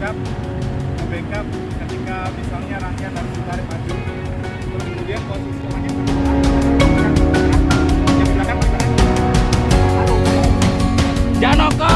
backup backup ketika misalnya rangkaian harus ditarik maju kemudian posisi semuanya yang Jangan nongkrong.